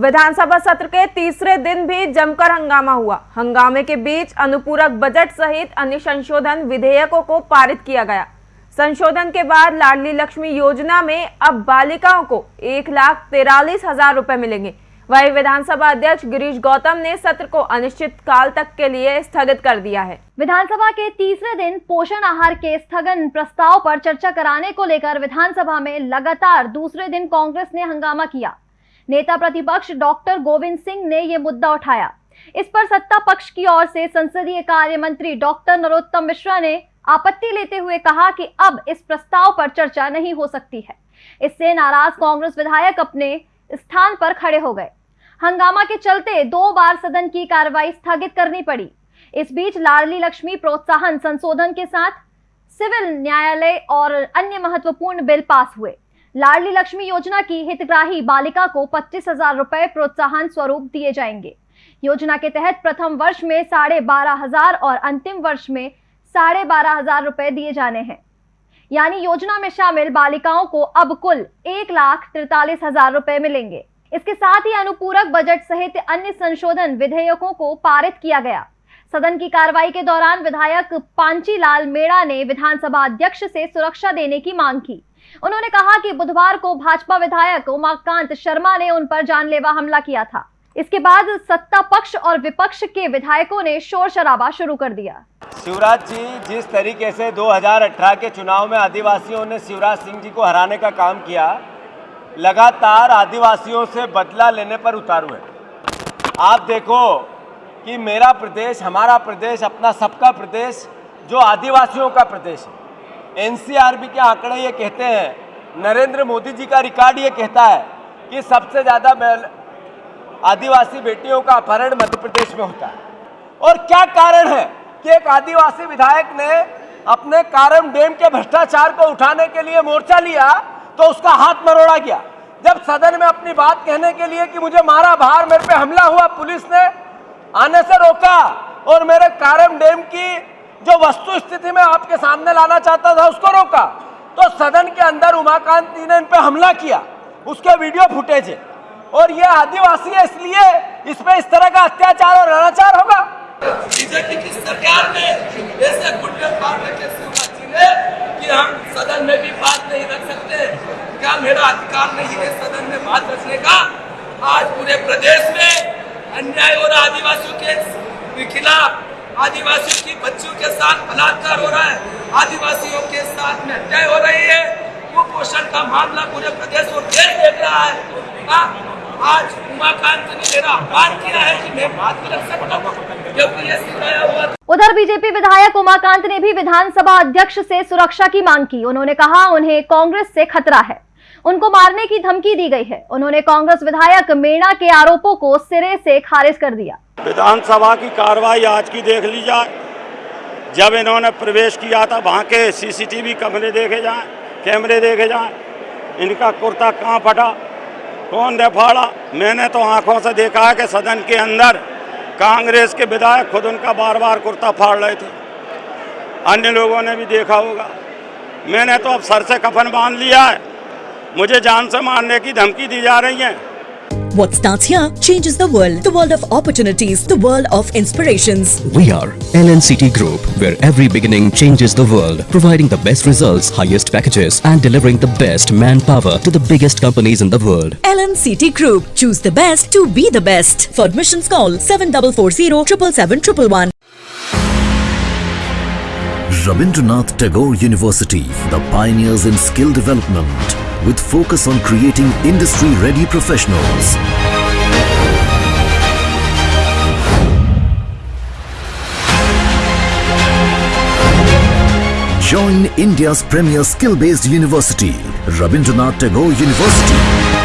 विधानसभा सत्र के तीसरे दिन भी जमकर हंगामा हुआ। हंगामे के बीच अनुपूरक बजट सहित अन्य संशोधन विधेयकों को पारित किया गया। संशोधन के बाद लाडली लक्ष्मी योजना में अब बालिकाओं को एक लाख तिरालीस हज़ार रूपए मिलेंगे। वही विधानसभा अध्यक्ष गिरीश गौतम ने सत्र को अनिश्चित काल तक के लिए स्थगित कर दिया है। विधानसभा के तीसरे दिन पोषण आहार के स्थगन प्रस्ताव पर चर्चा कराने को लेकर विधानसभा में लगातार दूसरे दिन कांग्रेस ने हंगामा किया। नेता प्रतिपक्ष डॉक्टर गोविंद सिंह ने ये मुद्दा उठाया। इस पर सत्ता पक्ष की ओर से संसदीय कार्य मंत्री डॉक्टर नरोत्तम मिश्रा ने आपत्ति लेते हुए कहा कि अब इस प्रस्ताव पर चर्चा नहीं हो सकती है। इससे नाराज़ कांग्रेस विधायक अपने स्थान पर खड़े हो गए। हंगामा के चलते दो बार सदन की कार्रवाई स्थगित करनी पड़ी। इस बीच लाडली लक्ष्मी प्रोत्साहन संशोधन के साथ सिविल न्यायालय और अन्य महत्वपूर्ण बिल पास हुए। लाडली लक्ष्मी योजना की हितग्राही बालिका को पच्चीस हज़ार रुपए प्रोत्साहन स्वरूप दिए जाएँगे। योजना के तहत प्रथम वर्ष में साढ़े बारह हज़ार और अंतिम वर्ष में साढ़े बारह हज़ार रुपए दिए जाने हैं। यानी योजना में शामिल बालिकाओं को अब कुल एक लाख तिरतालीस हज़ार रुपए मिलेंगे। इसके साथ ही अनुपूरक बजट सहित अन्य संशोधन विधेयकों को पारित किया गया। सदन की कार्रवाई के दौरान विधायक पांची लाल मेड़ा ने विधानसभा अध्यक्ष से सुरक्षा देने की मांग की। उन्होंने कहा कि बुधवार को भाजपा विधायक उमाकांत शर्मा ने उन पर जानलेवा हमला किया था। इसके बाद सत्ता पक्ष और विपक्ष के विधायकों ने शोर शराबा शुरू कर दिया। शिवराज जी, जिस तरीके से 2018 के चुनाव में आदिवासियों ने शिवराज सिंह जी को हराने का काम किया, लगातार आदिवासियों से बदला लेने पर उतारू है। आप देखो कि मेरा प्रदेश, हमारा प्रदेश, अपना सबका प्रदेश, जो आदिवासियों का प्रदेश है एनसीआरबी के आंकड़े ये कहते हैं, नरेंद्र मोदी जी का रिकॉर्ड ये कहता है कि सबसे ज़्यादा आदिवासी बेटियों का अपहरण मध्य प्रदेश में होता है। और क्या कारण है कि एक आदिवासी विधायक ने अपने कारम डैम के भ्रष्टाचार को उठाने के लिए मोर्चा लिया तो उसका हाथ मरोड़ा गया। जब सदन में अपनी बात कहने के लिए कि मुझे मारा, बाहर मेरे पे हमला हुआ, पुलिस ने आने से रोका और मेरे कारम डैम की जो वस्तु स्थिति में आपके सामने लाना चाहता था, उसको रोका। तो सदन के अंदर उमाकांत जी ने इन पे हमला किया, उसके वीडियो फुटेज। है और ये आदिवासी है, इसलिए इसमें इस तरह का अत्याचार और अनाचार होगा। बीजेपी की सरकार ने ऐसे कि हम सदन में भी बात नहीं रख सकते। क्या मेरा अधिकार नहीं है सदन में बात रखने का? आज पूरे प्रदेश में अन्याय और आदिवासियों के खिलाफ। आदिवासियों की बच्चियों के साथ बलात्कार हो रहा है। आदिवासियों के साथ में अन्याय हो रही है। कुपोषण का मामला पूरे प्रदेश और देश देख रहा है। आ, आज उमाकांत ने मेरा आह्वान किया है कि मैं बात कर सकता हूँ। क्योंकि ये सिखाया हुआ उधर बीजेपी विधायक उमाकांत ने भी विधानसभा अध्यक्ष से सुरक्षा की मांग की। उन्होंने कहा उन्हें कांग्रेस से खतरा है। उनको मारने की धमकी दी गई है। उन्होंने कांग्रेस विधायक मीणा के आरोपों को सिरे से खारिज कर दिया। विधानसभा की कार्रवाई आज की देख ली जाए। जब इन्होंने प्रवेश किया था, वहाँ के सीसीटीवी कमरे देखे जाए, कैमरे देखे जाए, इनका कुर्ता कहाँ फटा, कौन दे फाड़ा मैंने तो आँखों से देखा है कि सदन के अंदर कांग्रेस के विधायक खुद उनका बार बार कुर्ता फाड़ रहे थे। अन्य लोगों ने भी देखा होगा। मैंने तो अब सर से कफन बाँध लिया है। मुझे जान से मारने की धमकी दी जा रही है What starts here changes the world. The world of opportunities. The world of inspirations. We are LNCT Group, where every beginning changes the world. Providing the best results, highest packages and delivering the best manpower to the biggest companies in the world. LNCT Group. Choose the best to be the best. For admissions call 7440 777 Rabindranath Tagore University, the pioneers in skill development with focus on creating industry-ready professionals. Join India's premier skill-based university, Rabindranath Tagore University.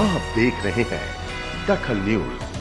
आप देख रहे हैं दखल news.